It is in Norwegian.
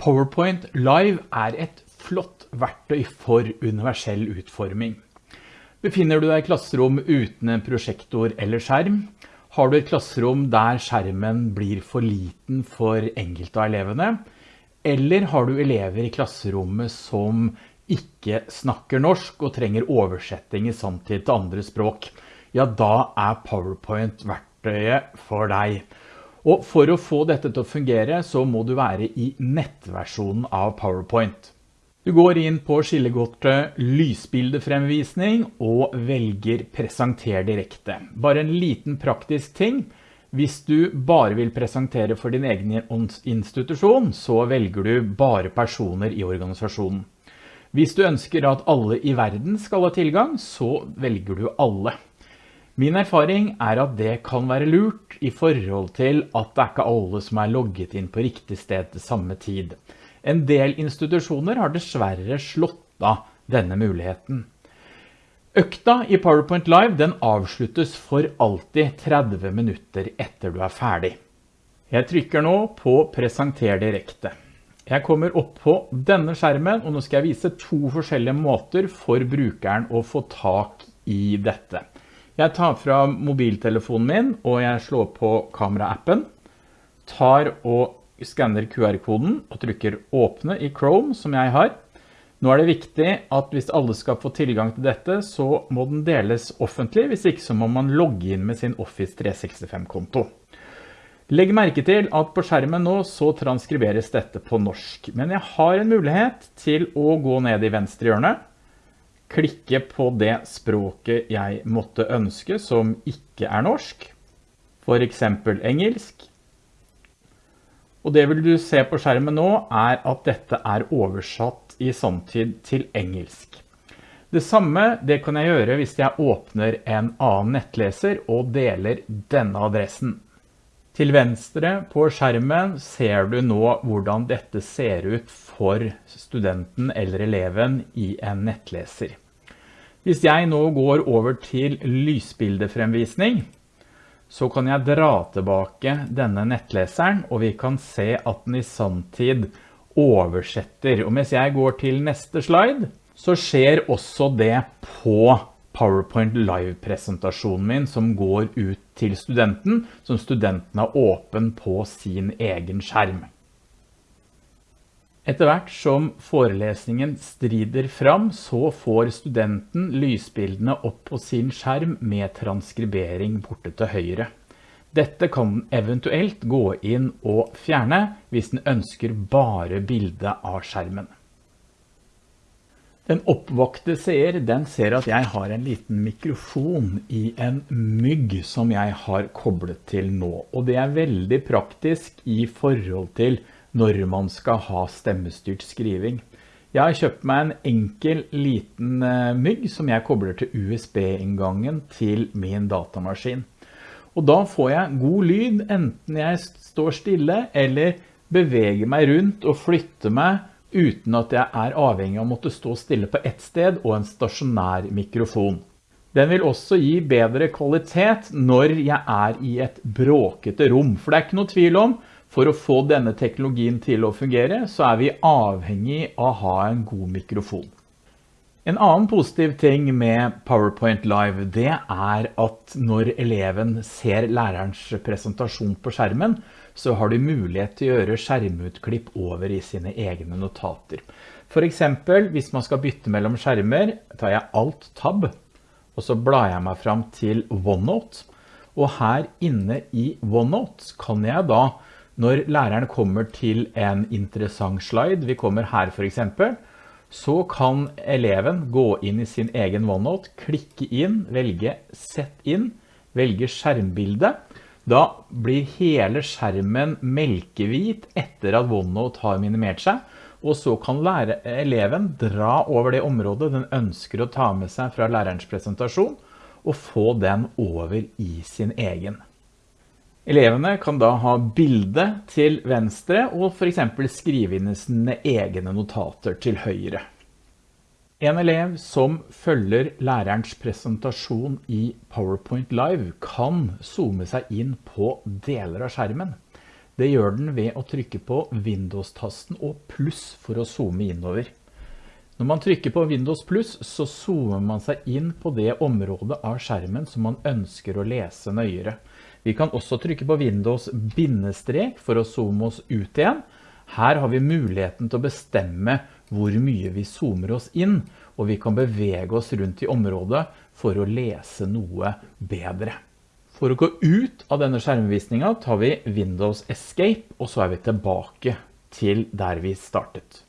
PowerPoint Live er et flott verktøy for universell utforming. Befinner du deg i klasserom uten en prosjektor eller skjerm? Har du et klasserom der skjermen blir for liten for enkelte av elevene? Eller har du elever i klasserommet som ikke snakker norsk og trenger oversetting i samtid til andre språk? Ja, da er PowerPoint verktøyet for deg. Og for å få dette til å fungere så må du være i nettversjonen av PowerPoint. Du går inn på skillegodtet lysbildefremvisning og velger presenter direkte. Bare en liten praktisk ting. Hvis du bare vil presentere for din egen institusjon, så velger du bare personer i organisasjonen. Hvis du ønsker at alle i verden skal ha tilgang, så velger du alle. Min erfaring er at det kan være lurt i forhold til at det er ikke alle som er logget inn på riktig sted til samme tid. En del institusjoner har dessverre slått av denne muligheten. Økta i PowerPoint Live den avsluttes for alltid 30 minutter etter du er ferdig. Jeg trykker nå på presenter direkte. Jeg kommer opp på denne skjermen, og nå skal jeg vise to forskjellige måter for brukeren å få tak i dette. Jeg tar fra mobiltelefonen min, og jeg slår på kameraappen, tar og skanner QR-koden og trykker åpne i Chrome som jeg har. Nå er det viktig at hvis alle skal få tilgang til dette, så må den deles offentlig, hvis ikke så må man logge inn med sin Office 365-konto. Legg merke til at på skjermen nå så transkriberes dette på norsk, men jeg har en mulighet til å gå ned i venstre hjørne, klikke på det språket jeg måtte ønske som ikke er norsk, for eksempel engelsk. Og det vil du se på skjermen nå er at dette er oversatt i samtid til engelsk. Det samme det kan jeg gjøre hvis jeg åpner en annen nettleser og deler denne adressen. Til venstre på skjermen ser du nå hvordan dette ser ut for studenten eller eleven i en nettleser. Hvis jeg nå går over til lysbildefremvisning, så kan jeg dra tilbake denne nettleseren, og vi kan se at den i samtid oversetter. Og mens jeg går til neste slide, så skjer også det på PowerPoint Live-presentasjonen min som går ut til studenten, som studenten har åpen på sin egen skjerm. Etter hvert som forelesningen strider fram, så får studenten lysbildene opp på sin skjerm med transkribering borte til høyre. Dette kan den eventuelt gå inn og fjerne hvis den ønsker bare bildet av skjermen. Den oppvakte seer, den ser at jeg har en liten mikrofon i en mygg som jeg har koblet til nå. Og det er veldig praktisk i forhold til når man skal ha stemmestyrt skriving. Jeg har kjøpt meg en enkel liten eh, mygg som jeg kobler til USB-inngangen til min datamaskin. Og da får jeg god lyd enten jeg står stille eller beveger meg rundt og flytter meg uten at jeg er avhengig av å måtte stå stille på ett sted og en stasjonær mikrofon. Den vil også gi bedre kvalitet når jeg er i et bråkete rom, for det er ikke noe tvil om, for å få denne teknologien til å fungere, så er vi avhengig av å ha en god mikrofon. En annen positiv ting med PowerPoint Live, det er at når eleven ser lærerens presentasjon på skjermen, så har du mulighet til å gjøre skjermutklipp over i sine egne notater. For eksempel, hvis man skal bytte mellom skjermer, tar jeg Alt-Tab, og så blar jeg meg fram til OneNote. Og her inne i OneNote kan jeg da, når læreren kommer til en interessant slide, vi kommer her for eksempel, så kan eleven gå inn i sin egen OneNote, klikke inn, velge Sett inn, velge skjermbilde, da blir hele skjermen melkehvit etter at OneNote har minimert seg, og så kan eleven dra over det området den ønsker å ta med seg fra lærerens presentasjon, og få den over i sin egen. Elevene kan da ha bildet til venstre, og for eksempel skrive inn sine egne notater til høyre. En elev som følger lærerens presentasjon i PowerPoint Live kan zoome seg inn på deler av skjermen. Det gjør den ved å trykke på Windows-tasten og pluss for å zoome innover. Når man trykker på Windows pluss, så zoomer man seg inn på det området av skjermen som man ønsker å lese nøyere. Vi kan også trykke på Windows bindestrek for å zoome oss ut igjen. Her har vi muligheten til å bestemme hvor mye vi zoomer oss inn, og vi kan bevege oss rundt i området for å lese noe bedre. For å gå ut av denne skjermvisningen tar vi Windows Escape, og så er vi tilbake til der vi startet.